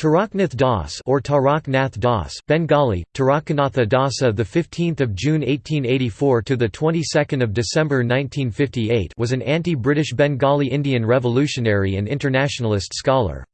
Taraknath Das or Tarak Nath Das, Bengali, Tarakanatha Dasa, the 15th of June 1884 to the 22nd of December 1958, was an anti-British Bengali Indian revolutionary and internationalist scholar.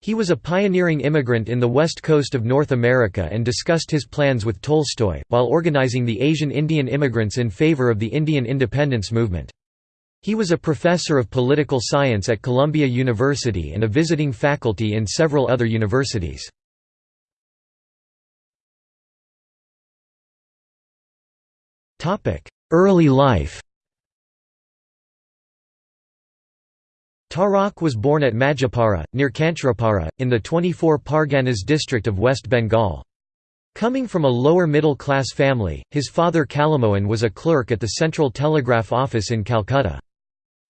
He was a pioneering immigrant in the west coast of North America and discussed his plans with Tolstoy, while organizing the Asian Indian immigrants in favor of the Indian independence movement. He was a professor of political science at Columbia University and a visiting faculty in several other universities. Early life Tarak was born at Majapara, near Kancharapara, in the 24 Parganas district of West Bengal. Coming from a lower middle class family, his father Kalamohan was a clerk at the Central Telegraph Office in Calcutta.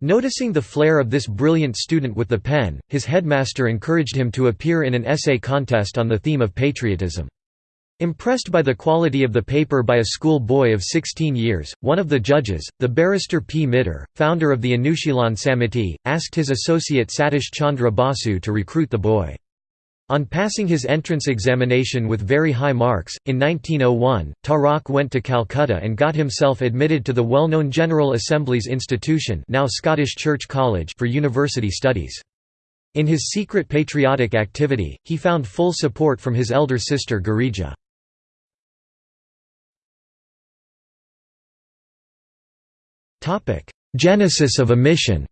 Noticing the flair of this brilliant student with the pen, his headmaster encouraged him to appear in an essay contest on the theme of patriotism. Impressed by the quality of the paper by a school boy of 16 years, one of the judges, the barrister P. Mitter, founder of the Anushilan Samiti, asked his associate Satish Chandra Basu to recruit the boy. On passing his entrance examination with very high marks, in 1901, Tarak went to Calcutta and got himself admitted to the well-known General Assembly's Institution now Scottish Church College for university studies. In his secret patriotic activity, he found full support from his elder sister Girija. Genesis of a mission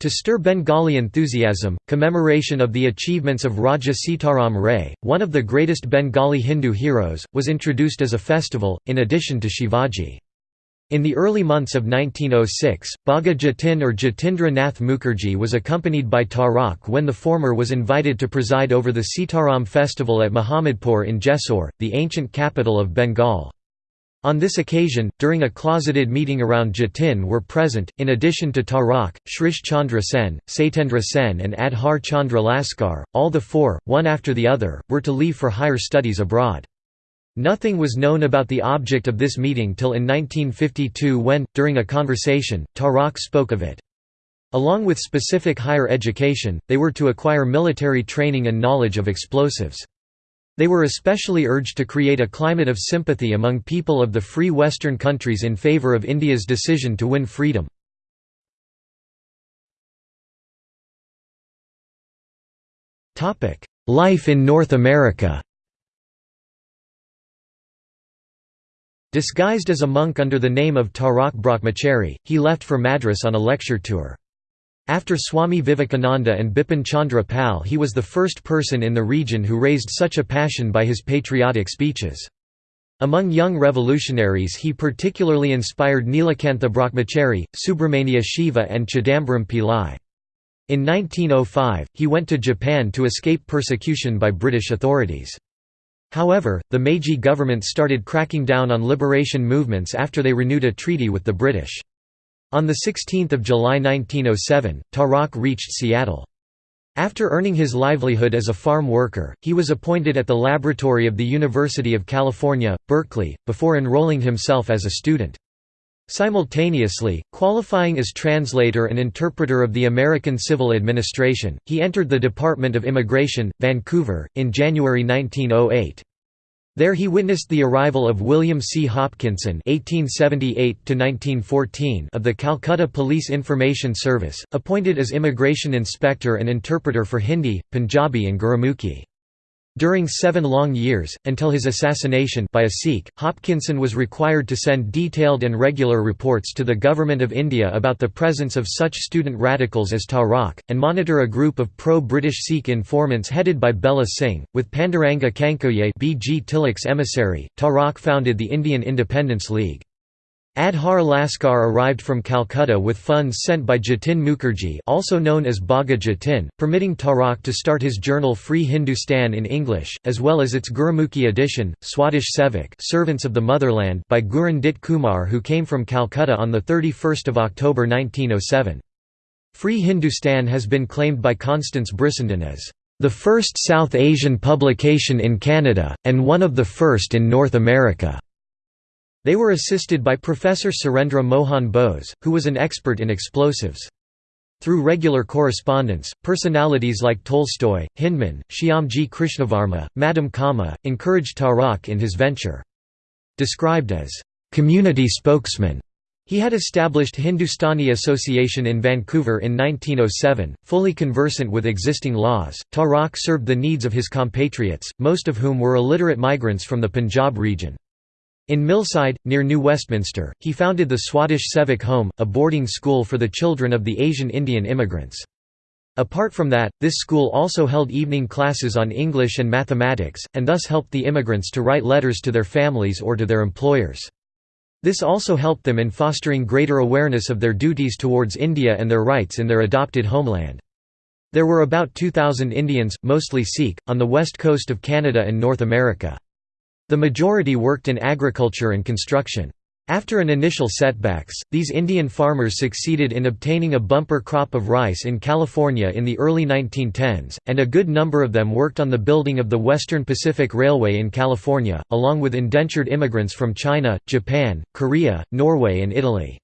To stir Bengali enthusiasm, commemoration of the achievements of Raja Sitaram Ray, one of the greatest Bengali Hindu heroes, was introduced as a festival, in addition to Shivaji. In the early months of 1906, Bagha Jatin or Jatindra Nath Mukherjee was accompanied by Tarak when the former was invited to preside over the Sitaram festival at Muhammadpur in Jessore, the ancient capital of Bengal. On this occasion, during a closeted meeting around Jatin were present, in addition to Tarak, Shrish Chandra Sen, Satyendra Sen and Adhar Chandra Laskar, all the four, one after the other, were to leave for higher studies abroad. Nothing was known about the object of this meeting till in 1952 when, during a conversation, Tarak spoke of it. Along with specific higher education, they were to acquire military training and knowledge of explosives. They were especially urged to create a climate of sympathy among people of the free Western countries in favor of India's decision to win freedom. Life in North America Disguised as a monk under the name of Tarak Brahmachari, he left for Madras on a lecture tour. After Swami Vivekananda and Bipin Chandra Pal he was the first person in the region who raised such a passion by his patriotic speeches. Among young revolutionaries he particularly inspired Nilakantha Brahmachari, Subramania Siva and Chidambaram Pillai. In 1905, he went to Japan to escape persecution by British authorities. However, the Meiji government started cracking down on liberation movements after they renewed a treaty with the British. On 16 July 1907, Tarak reached Seattle. After earning his livelihood as a farm worker, he was appointed at the laboratory of the University of California, Berkeley, before enrolling himself as a student. Simultaneously, qualifying as translator and interpreter of the American Civil Administration, he entered the Department of Immigration, Vancouver, in January 1908. There he witnessed the arrival of William C. Hopkinson (1878–1914) of the Calcutta Police Information Service, appointed as immigration inspector and interpreter for Hindi, Punjabi and Gurumukhi. During seven long years, until his assassination by a Sikh, Hopkinson was required to send detailed and regular reports to the Government of India about the presence of such student radicals as Tarak, and monitor a group of pro-British Sikh informants headed by Bella Singh. With Panduranga Khankhoje B.G. Tilak's emissary, Tarak founded the Indian Independence League. Adhar Laskar arrived from Calcutta with funds sent by Jatin Mukherjee also known as Bagha Jatin, permitting Tarak to start his journal Free Hindustan in English, as well as its Gurumukhi edition, Swadesh Sevak Servants of the Motherland by Gurun Dit Kumar who came from Calcutta on 31 October 1907. Free Hindustan has been claimed by Constance Brissenden as the first South Asian publication in Canada, and one of the first in North America. They were assisted by Professor Surendra Mohan Bose, who was an expert in explosives. Through regular correspondence, personalities like Tolstoy, Hyndman, Shyamji Krishnavarma, Madame Cama, encouraged Tarak in his venture. Described as, "...community spokesman", he had established Hindustani Association in Vancouver in 1907, fully conversant with existing laws. Tarak served the needs of his compatriots, most of whom were illiterate migrants from the Punjab region. In Millside, near New Westminster, he founded the Swadesh Sevak Home, a boarding school for the children of the Asian Indian immigrants. Apart from that, this school also held evening classes on English and mathematics, and thus helped the immigrants to write letters to their families or to their employers. This also helped them in fostering greater awareness of their duties towards India and their rights in their adopted homeland. There were about 2,000 Indians, mostly Sikh, on the west coast of Canada and North America. The majority worked in agriculture and construction. After an initial setbacks, these Indian farmers succeeded in obtaining a bumper crop of rice in California in the early 1910s, and a good number of them worked on the building of the Western Pacific Railway in California, along with indentured immigrants from China, Japan, Korea, Norway and Italy.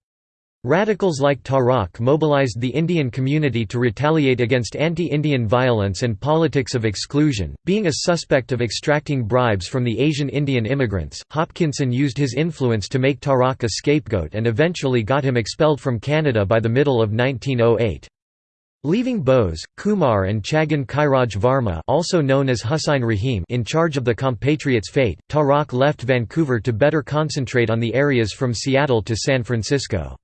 Radicals like Tarak mobilized the Indian community to retaliate against anti-Indian violence and politics of exclusion. Being a suspect of extracting bribes from the Asian Indian immigrants, Hopkinson used his influence to make Tarak a scapegoat and eventually got him expelled from Canada by the middle of 1908. Leaving Bose, Kumar and Chhagan Khairaj Varma also known as Husain Rahim in charge of the compatriots' fate, Tarak left Vancouver to better concentrate on the areas from Seattle to San Francisco.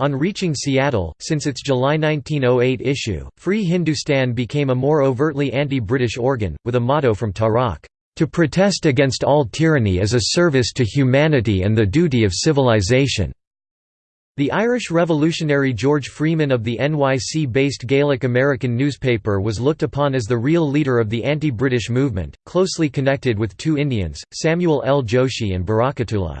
On reaching Seattle, since its July 1908 issue, Free Hindustan became a more overtly anti-British organ, with a motto from Tarak, "...to protest against all tyranny is a service to humanity and the duty of civilization." The Irish revolutionary George Freeman of the NYC-based Gaelic American newspaper was looked upon as the real leader of the anti-British movement, closely connected with two Indians, Samuel L. Joshi and Barakatullah.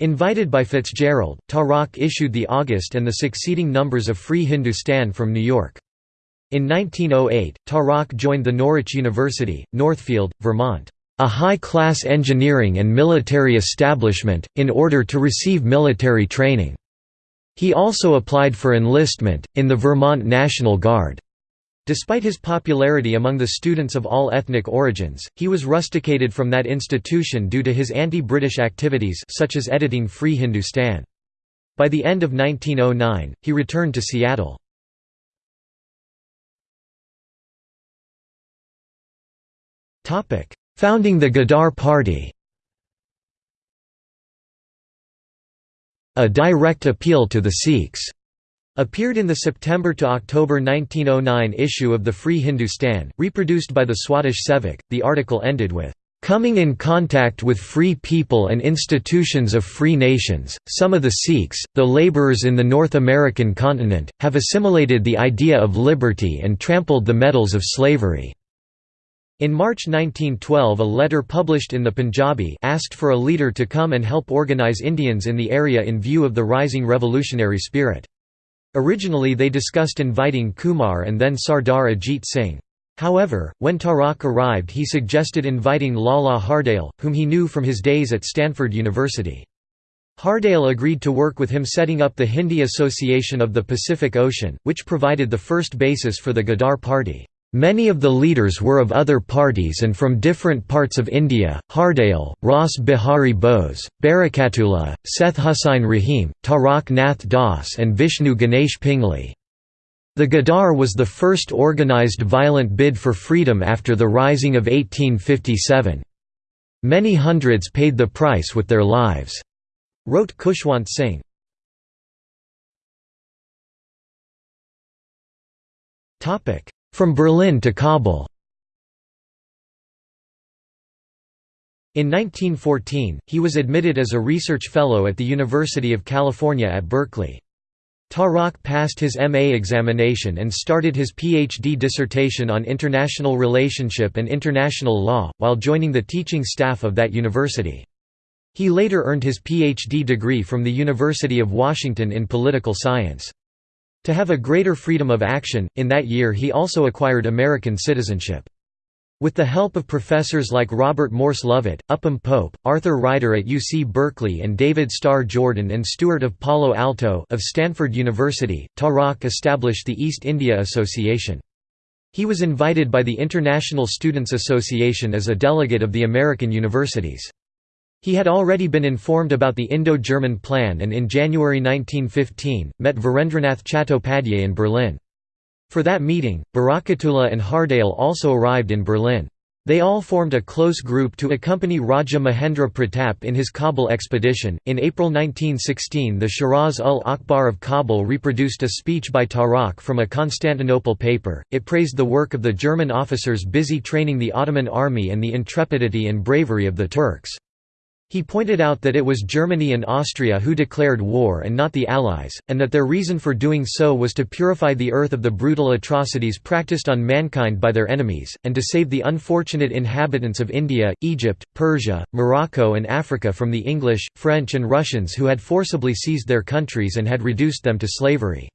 Invited by Fitzgerald, Tarak issued the August and the succeeding numbers of Free Hindustan from New York. In 1908, Tarak joined the Norwich University, Northfield, Vermont, a high-class engineering and military establishment, in order to receive military training. He also applied for enlistment, in the Vermont National Guard. Despite his popularity among the students of all ethnic origins, he was rusticated from that institution due to his anti-British activities such as editing Free Hindustan. By the end of 1909, he returned to Seattle. Founding the Ghadar Party A direct appeal to the Sikhs Appeared in the September to October 1909 issue of the Free Hindustan, reproduced by the Swadesh Sevak, the article ended with, "...coming in contact with free people and institutions of free nations, some of the Sikhs, the laborers in the North American continent, have assimilated the idea of liberty and trampled the metals of slavery." In March 1912 a letter published in the Punjabi asked for a leader to come and help organize Indians in the area in view of the rising revolutionary spirit. Originally they discussed inviting Kumar and then Sardar Ajit Singh. However, when Tarak arrived he suggested inviting Lala Hardayal, whom he knew from his days at Stanford University. Hardayal agreed to work with him setting up the Hindi Association of the Pacific Ocean, which provided the first basis for the Ghadar Party. Many of the leaders were of other parties and from different parts of India, Hardayal, Ras Bihari Bose, Barakatullah, Seth Hussain Rahim, Tarak Nath Das and Vishnu Ganesh Pingle. The Ghadar was the first organized violent bid for freedom after the Rising of 1857. Many hundreds paid the price with their lives, wrote Khushwant Singh. Topic from Berlin to Kabul In 1914, he was admitted as a research fellow at the University of California at Berkeley. Tarak passed his MA examination and started his PhD dissertation on international relationship and international law, while joining the teaching staff of that university. He later earned his PhD degree from the University of Washington in political science. To have a greater freedom of action, in that year he also acquired American citizenship. With the help of professors like Robert Morse Lovett, Upham Pope, Arthur Ryder at UC Berkeley and David Starr Jordan and Stewart of Palo Alto of Stanford University, Tarak established the East India Association. He was invited by the International Students Association as a delegate of the American universities. He had already been informed about the Indo-German plan and in January 1915, met Virendranath Chattopadhyay in Berlin. For that meeting, Barakatullah and Hardayal also arrived in Berlin. They all formed a close group to accompany Raja Mahendra Pratap in his Kabul expedition. In April 1916, the Siraj ul Akhbar of Kabul reproduced a speech by Tarak from a Constantinople paper. It praised the work of the German officers busy training the Ottoman army and the intrepidity and bravery of the Turks. He pointed out that it was Germany and Austria who declared war and not the Allies, and that their reason for doing so was to purify the earth of the brutal atrocities practiced on mankind by their enemies, and to save the unfortunate inhabitants of India, Egypt, Persia, Morocco and Africa from the English, French and Russians who had forcibly seized their countries and had reduced them to slavery.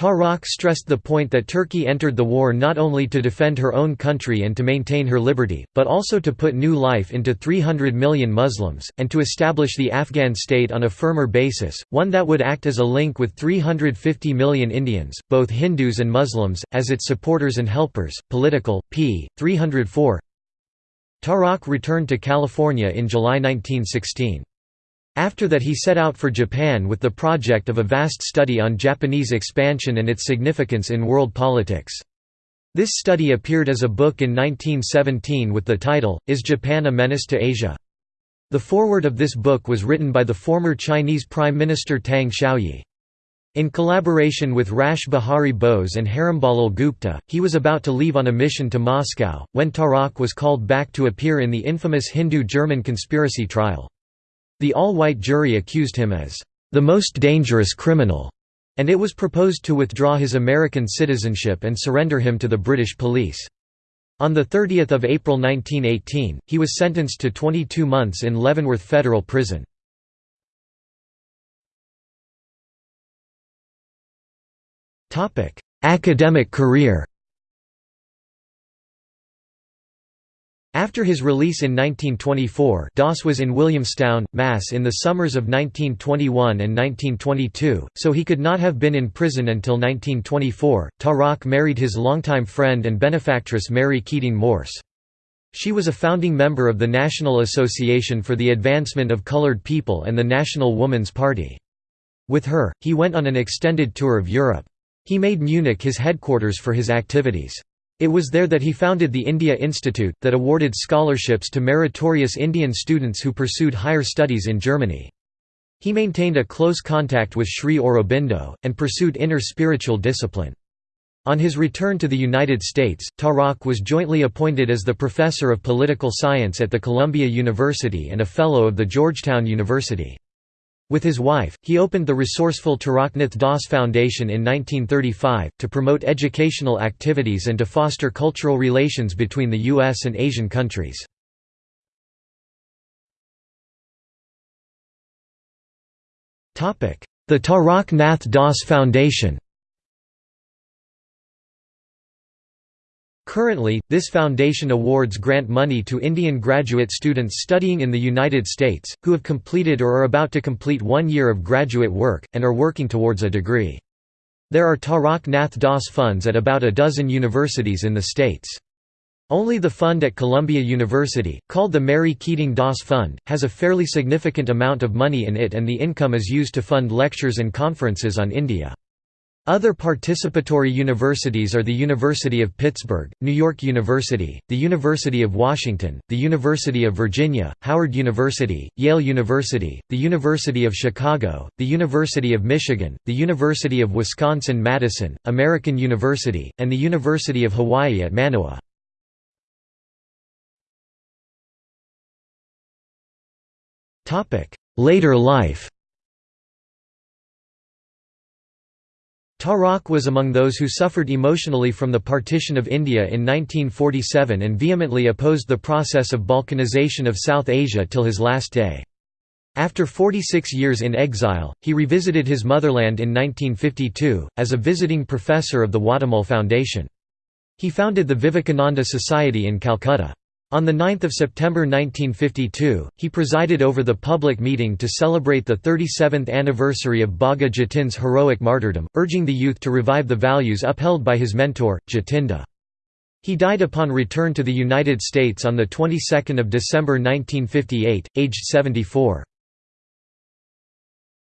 Tarak stressed the point that Turkey entered the war not only to defend her own country and to maintain her liberty, but also to put new life into 300 million Muslims, and to establish the Afghan state on a firmer basis, one that would act as a link with 350 million Indians, both Hindus and Muslims, as its supporters and helpers. Political, p. 304 Tarak returned to California in July 1916. After that he set out for Japan with the project of a vast study on Japanese expansion and its significance in world politics. This study appeared as a book in 1917 with the title, Is Japan a Menace to Asia? The foreword of this book was written by the former Chinese Prime Minister Tang Shaoyi. In collaboration with Rash Behari Bose and Harambalal Gupta, he was about to leave on a mission to Moscow, when Tarak was called back to appear in the infamous Hindu-German conspiracy trial. The all-white jury accused him as the most dangerous criminal, and it was proposed to withdraw his American citizenship and surrender him to the British police. On 30 April 1918, he was sentenced to 22 months in Leavenworth Federal Prison. Academic career After his release in 1924 Doss was in Williamstown, Mass. in the summers of 1921 and 1922, so he could not have been in prison until 1924. Tarak married his longtime friend and benefactress Mary Keating Morse. She was a founding member of the National Association for the Advancement of Colored People and the National Woman's Party. With her, he went on an extended tour of Europe. He made Munich his headquarters for his activities. It was there that he founded the India Institute, that awarded scholarships to meritorious Indian students who pursued higher studies in Germany. He maintained a close contact with Sri Aurobindo, and pursued inner spiritual discipline. On his return to the United States, Tarak was jointly appointed as the professor of political science at the Columbia University and a fellow of the Georgetown University. With his wife, he opened the resourceful Taraknath Das Foundation in 1935, to promote educational activities and to foster cultural relations between the U.S. and Asian countries. The Taraknath Das Foundation Currently, this foundation awards grant money to Indian graduate students studying in the United States, who have completed or are about to complete one year of graduate work, and are working towards a degree. There are Tarak Nath Das funds at about a dozen universities in the states. Only the fund at Columbia University, called the Mary Keating Das Fund, has a fairly significant amount of money in it and the income is used to fund lectures and conferences on India. Other participatory universities are the University of Pittsburgh, New York University, the University of Washington, the University of Virginia, Howard University, Yale University, the University of Chicago, the University of Michigan, the University of Wisconsin-Madison, American University, and the University of Hawaii at Manoa. Later life Tarak was among those who suffered emotionally from the partition of India in 1947 and vehemently opposed the process of balkanization of South Asia till his last day. After 46 years in exile, he revisited his motherland in 1952, as a visiting professor of the Watumull Foundation. He founded the Vivekananda Society in Calcutta. On 9 September 1952, he presided over the public meeting to celebrate the 37th anniversary of Bagha Jatin's heroic martyrdom, urging the youth to revive the values upheld by his mentor, Jatinda. He died upon return to the United States on the 22nd of December 1958, aged 74.